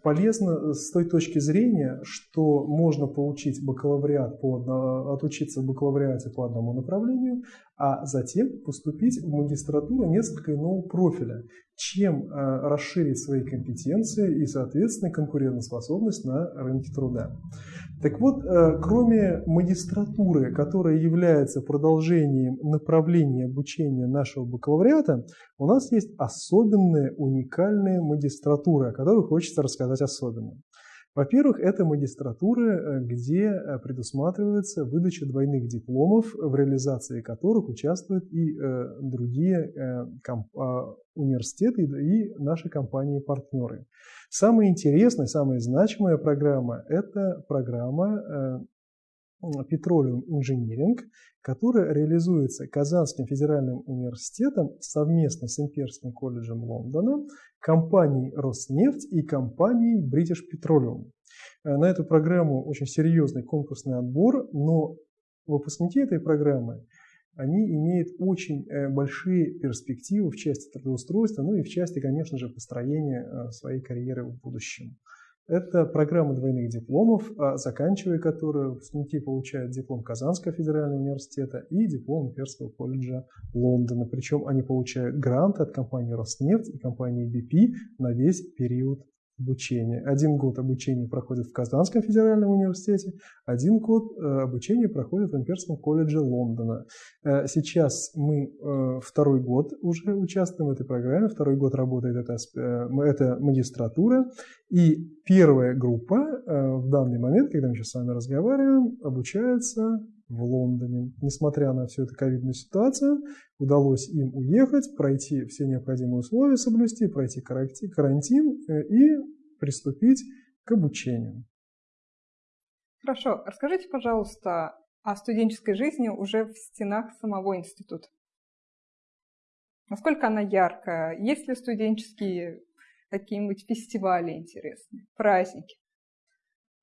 полезно с той точки зрения, что можно получить бакалавриат по, отучиться в бакалавриате по одному направлению, а затем поступить в магистратуру несколько иного профиля, чем э, расширить свои компетенции и, соответственно, конкурентоспособность на рынке труда. Так вот, э, кроме магистратуры, которая является продолжением направления обучения нашего бакалавриата, у нас есть особенные, уникальные магистратуры, о которых хочется рассказать особенно. Во-первых, это магистратура, э, где э, предусматривается выдача двойных дипломов, в реализации которых участвуют и э, другие а, университеты и наши компании-партнеры. Самая интересная, самая значимая программа – это программа Petroleum Engineering, которая реализуется Казанским федеральным университетом совместно с Имперским колледжем Лондона, компанией Роснефть и компанией British Petroleum. Э, на эту программу очень серьезный конкурсный отбор, но выпускники этой программы они имеют очень э, большие перспективы в части трудоустройства, ну и в части, конечно же, построения э, своей карьеры в будущем. Это программа двойных дипломов, а заканчивая которую выпускники получают диплом Казанского федерального университета и диплом Имперского колледжа Лондона. Причем они получают грант от компании Роснефть и компании BP на весь период обучения. Один год обучения проходит в Казанском федеральном университете, один год э, обучения проходит в Имперском колледже Лондона. Э, сейчас мы э, второй год уже участвуем в этой программе, второй год работает эта, эта магистратура, и первая группа в данный момент, когда мы сейчас с вами разговариваем, обучается в Лондоне. Несмотря на всю эту ковидную ситуацию, удалось им уехать, пройти все необходимые условия, соблюсти, пройти карантин э, и приступить к обучению. Хорошо. Расскажите, пожалуйста, о студенческой жизни уже в стенах самого института. Насколько она яркая? Есть ли студенческие какие-нибудь фестивали интересные, праздники?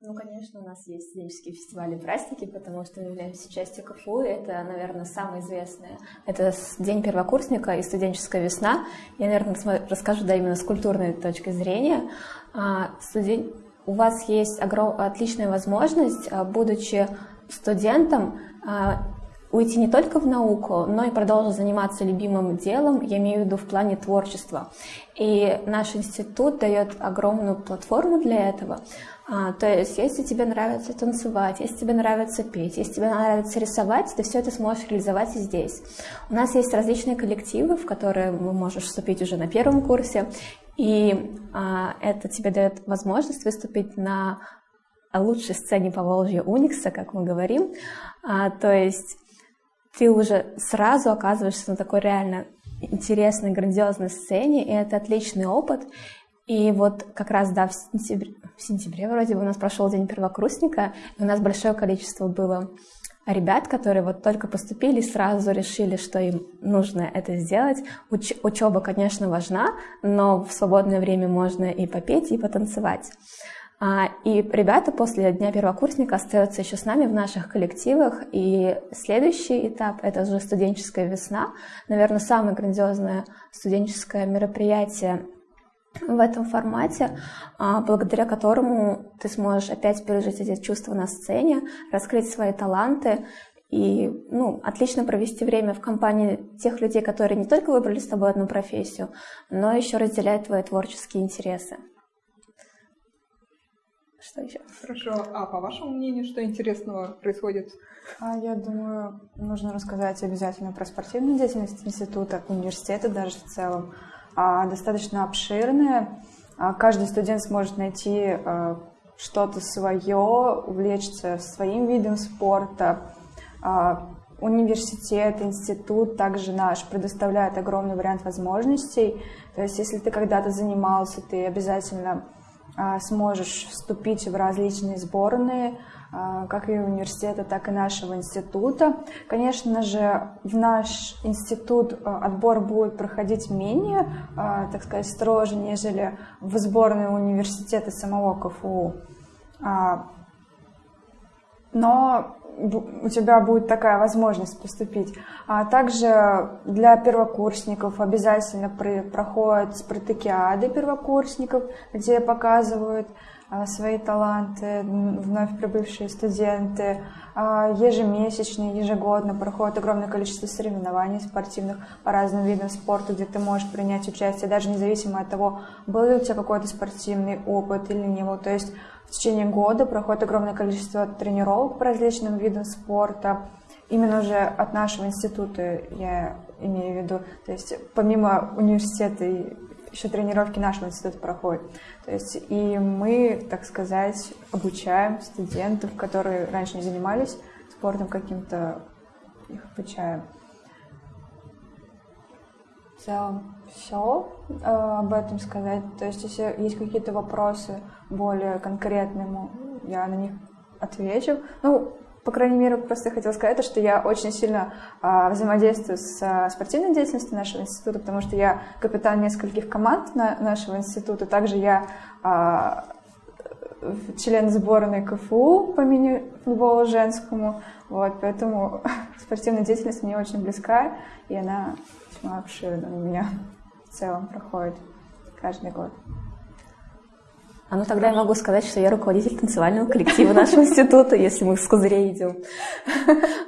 Ну, конечно, у нас есть студенческие фестивали и праздники, потому что мы являемся частью КФУ, это, наверное, самое известное. Это День первокурсника и студенческая весна. Я, наверное, расскажу, да, именно с культурной точки зрения. А, студен... У вас есть огром... отличная возможность, а, будучи студентом, а, уйти не только в науку, но и продолжить заниматься любимым делом, я имею в виду в плане творчества. И наш институт дает огромную платформу для этого. А, то есть, если тебе нравится танцевать, если тебе нравится петь, если тебе нравится рисовать, ты все это сможешь реализовать и здесь. У нас есть различные коллективы, в которые вы можешь вступить уже на первом курсе, и а, это тебе дает возможность выступить на лучшей сцене по Волжье Уникса, как мы говорим. А, то есть ты уже сразу оказываешься на такой реально интересной, грандиозной сцене, и это отличный опыт. И вот как раз, да, в сентябре, в сентябре вроде бы у нас прошел день первокурсника, и у нас большое количество было ребят, которые вот только поступили сразу решили, что им нужно это сделать. Уч учеба, конечно, важна, но в свободное время можно и попеть, и потанцевать. А, и ребята после Дня первокурсника остаются еще с нами в наших коллективах. И следующий этап — это уже студенческая весна. Наверное, самое грандиозное студенческое мероприятие в этом формате, а, благодаря которому ты сможешь опять пережить эти чувства на сцене, раскрыть свои таланты и ну, отлично провести время в компании тех людей, которые не только выбрали с тобой одну профессию, но еще разделяют твои творческие интересы. Что еще? Хорошо. А по вашему мнению, что интересного происходит? А, я думаю, нужно рассказать обязательно про спортивную деятельность института, университета даже в целом. А, достаточно обширная. А, каждый студент сможет найти а, что-то свое, увлечься своим видом спорта, университет, институт, также наш предоставляет огромный вариант возможностей. То есть, если ты когда-то занимался, ты обязательно а, сможешь вступить в различные сборные, а, как и университета, так и нашего института. Конечно же, в наш институт а, отбор будет проходить менее, так сказать, строже, нежели в сборные университета самого КФУ. Но у тебя будет такая возможность поступить. А также для первокурсников обязательно проходят спартакиады первокурсников, где показывают а, свои таланты вновь прибывшие студенты. А, ежемесячно, ежегодно проходит огромное количество соревнований спортивных по разным видам спорта, где ты можешь принять участие, даже независимо от того, был ли у тебя какой-то спортивный опыт или не был. То есть в течение года проходит огромное количество тренировок по различным видам спорта. Именно уже от нашего института я имею в виду. То есть помимо университета еще тренировки нашего института проходят. То есть и мы, так сказать, обучаем студентов, которые раньше не занимались спортом каким-то, их обучаем. В целом все э, об этом сказать. То есть если есть какие-то вопросы, более конкретному, я на них отвечу. Ну, по крайней мере, просто хотела сказать, то, что я очень сильно а, взаимодействую с а, спортивной деятельностью нашего института, потому что я капитан нескольких команд на, нашего института. Также я а, член сборной КФУ по мини-футболу женскому. Вот, поэтому (laughs) спортивная деятельность мне очень близка, и она весьма обширна у меня в целом проходит каждый год. А ну тогда я могу сказать, что я руководитель танцевального коллектива нашего института, если мы с козырей идем.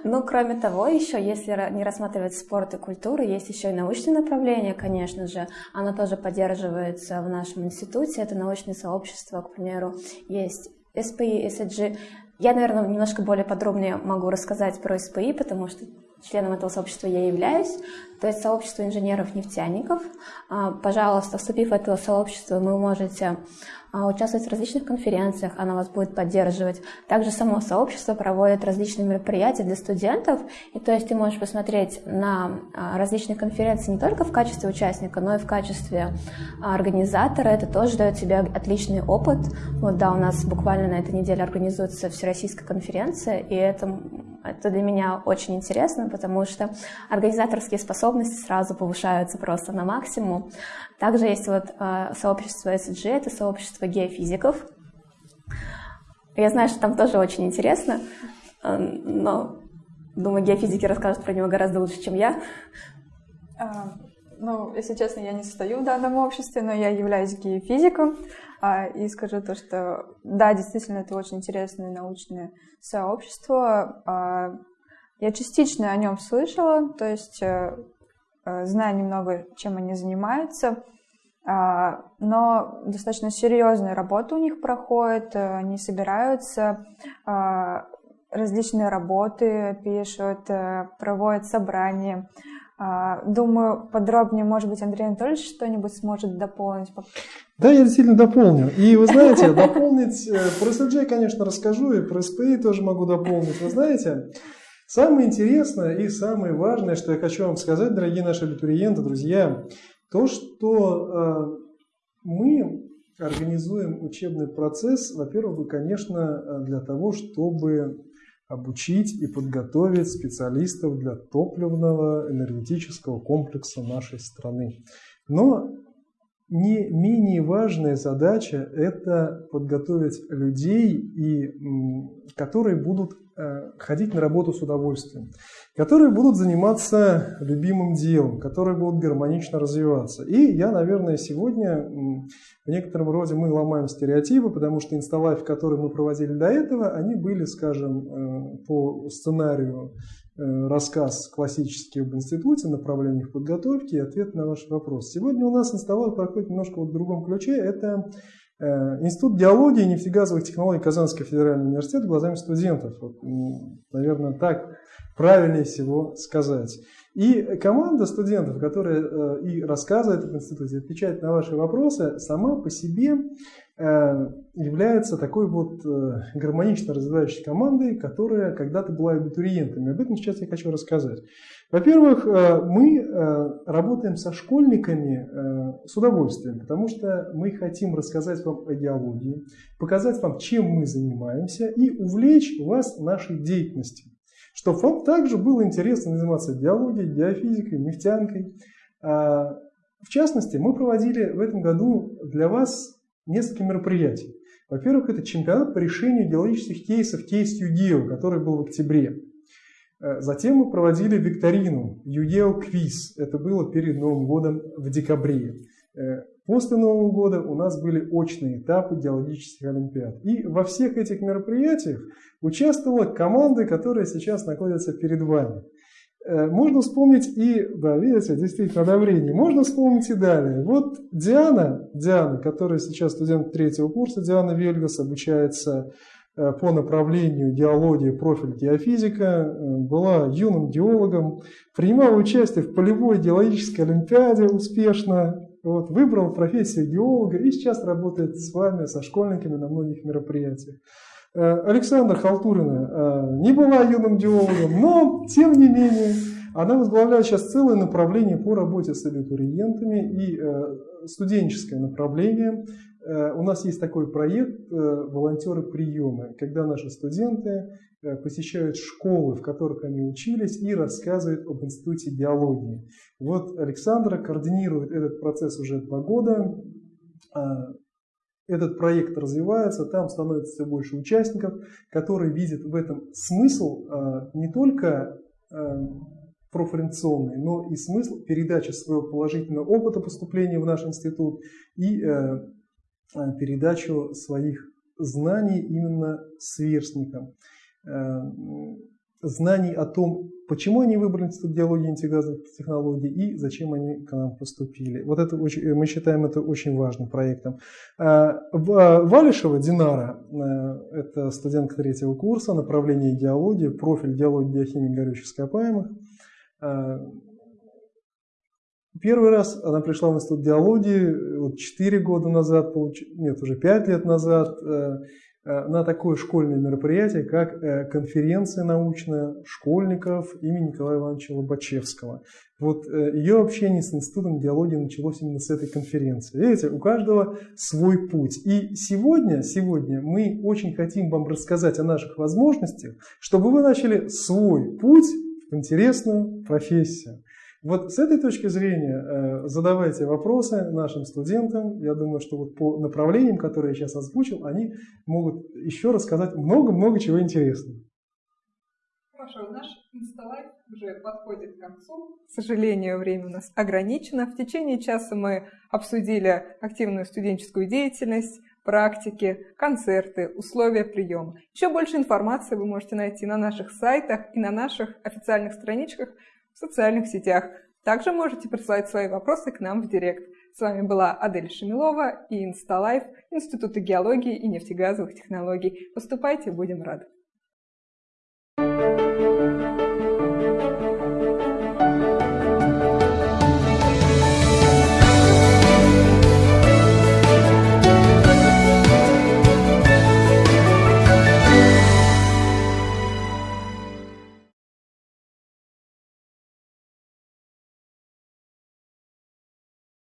Ну, кроме того, еще, если не рассматривать спорт и культуру, есть еще и научное направление, конечно же. Оно тоже поддерживается в нашем институте. Это научное сообщество, к примеру, есть СПИ, СЭДЖ. Я, наверное, немножко более подробнее могу рассказать про СПИ, потому что членом этого сообщества я являюсь, то есть сообщество инженеров-нефтяников. А, пожалуйста, вступив в это сообщество, вы можете а, участвовать в различных конференциях, она вас будет поддерживать. Также само сообщество проводит различные мероприятия для студентов, и то есть ты можешь посмотреть на а, различные конференции не только в качестве участника, но и в качестве организатора. Это тоже дает тебе отличный опыт. Вот да, у нас буквально на этой неделе организуется всероссийская конференция, и это, это для меня очень интересно, потому что организаторские способности сразу повышаются просто на максимум. Также есть вот э, сообщество SG, это сообщество геофизиков. Я знаю, что там тоже очень интересно, э, но думаю, геофизики расскажут про него гораздо лучше, чем я. А, ну, если честно, я не состою в данном обществе, но я являюсь геофизиком. А, и скажу то, что да, действительно, это очень интересное научное сообщество. А, я частично о нем слышала, то есть э, Э, знаю немного, чем они занимаются, а, но достаточно серьезная работа у них проходит, э, они собираются, различные работы пишут, проводят собрания. А, думаю, подробнее, может быть, Андрей Анатольевич что-нибудь сможет дополнить. Да, я действительно дополню. И вы (laughs) знаете, дополнить про SLJ, конечно, расскажу, и про SPI тоже могу дополнить. Вы знаете, Самое интересное и самое важное, что я хочу вам сказать, дорогие наши абитуриенты, друзья, то, что э, мы организуем учебный процесс, во-первых, конечно, для того, чтобы обучить и подготовить специалистов для топливного энергетического комплекса нашей страны. Но не менее важная задача – это подготовить людей, и, которые будут ходить на работу с удовольствием, которые будут заниматься любимым делом, которые будут гармонично развиваться. И я, наверное, сегодня в некотором роде мы ломаем стереотипы, потому что инсталайф, которые мы проводили до этого, они были, скажем, э, по сценарию э, рассказ классический об институте, направлениях подготовки и ответ на ваш вопрос. Сегодня у нас инсталайф проходит немножко в другом ключе. Это Э, Институт геологии и нефтегазовых технологий Казанского федерального университета глазами студентов. Вот, наверное, так правильнее всего сказать. И команда студентов, которая э, и рассказывает об институте, отвечает на ваши вопросы, сама по себе Э, является такой вот э, гармонично развивающей командой, которая когда-то была абитуриентами. Об этом сейчас я хочу рассказать. Во-первых, э, мы работаем со школьниками с удовольствием, потому что мы хотим рассказать вам о геологии, показать вам, чем мы занимаемся и увлечь вас нашей деятельностью. Чтобы вам также было интересно заниматься геологией, геофизикой, нефтянкой. А, в частности, мы проводили в этом году для вас несколько мероприятий. Во-первых, это чемпионат по решению геологических кейсов кейс ЮГЕО, который был в октябре. Э, затем мы проводили викторину ЮГЕО Квиз. Это было перед Новым годом в декабре. Э, после Нового года у нас были очные этапы геологических олимпиад. И во всех этих мероприятиях участвовала команда, которая сейчас находится перед вами. Э, можно вспомнить и, да, видите, действительно одобрение. Можно вспомнить и далее. Вот Диана, Диана, которая сейчас студент третьего курса, Диана Вельгас, обучается э, по направлению геологии, профиль геофизика, э, была юным геологом, принимала участие в полевой геологической олимпиаде успешно, вот, выбрала профессию геолога и сейчас работает с вами, со школьниками на многих мероприятиях. Э, Александра Халтурина э, не была юным геологом, но, тем не менее, она возглавляет сейчас целое направление по работе с абитуриентами и э, студенческое направление. У нас есть такой проект «Волонтеры приемы», когда наши студенты посещают школы, в которых они учились, и рассказывают об институте геологии. Вот Александра координирует этот процесс уже два года этот проект развивается, там становится все больше участников, которые видят в этом смысл а, не только а, профориентационный, но и смысл передачи своего положительного опыта поступления в наш институт и а, передачу своих знаний именно сверстникам знаний о том, почему они выбрали Институт геологии и антигазовых технологий и зачем они к нам поступили. Вот это очень, мы считаем это очень важным проектом. А, а, Валишева Динара, э, это студентка третьего курса, направление геологии, профиль геологии геохимии горючих ископаемых. А, первый раз она пришла в институт геологии вот 4 года назад, нет, уже 5 лет назад, э, Э, на такое школьное мероприятие, как э, конференция научная школьников имени Николая Ивановича Лобачевского. Вот э, ее общение с Институтом геологии началось именно с этой конференции. Видите, у каждого свой путь. И сегодня, сегодня мы очень хотим вам рассказать о наших возможностях, чтобы вы начали свой путь в интересную профессию. Вот с этой точки зрения э, задавайте вопросы нашим студентам. Я думаю, что вот по направлениям, которые я сейчас озвучил, они могут еще рассказать много-много чего интересного. Хорошо, наш инсталайф уже подходит к концу. К сожалению, время у нас ограничено. В течение часа мы обсудили активную студенческую деятельность, практики, концерты, условия приема. Еще больше информации вы можете найти на наших сайтах и на наших официальных страничках в социальных сетях. Также можете присылать свои вопросы к нам в Директ. С вами была Адель Шамилова и Инсталайф Института геологии и нефтегазовых технологий. Поступайте, будем рады.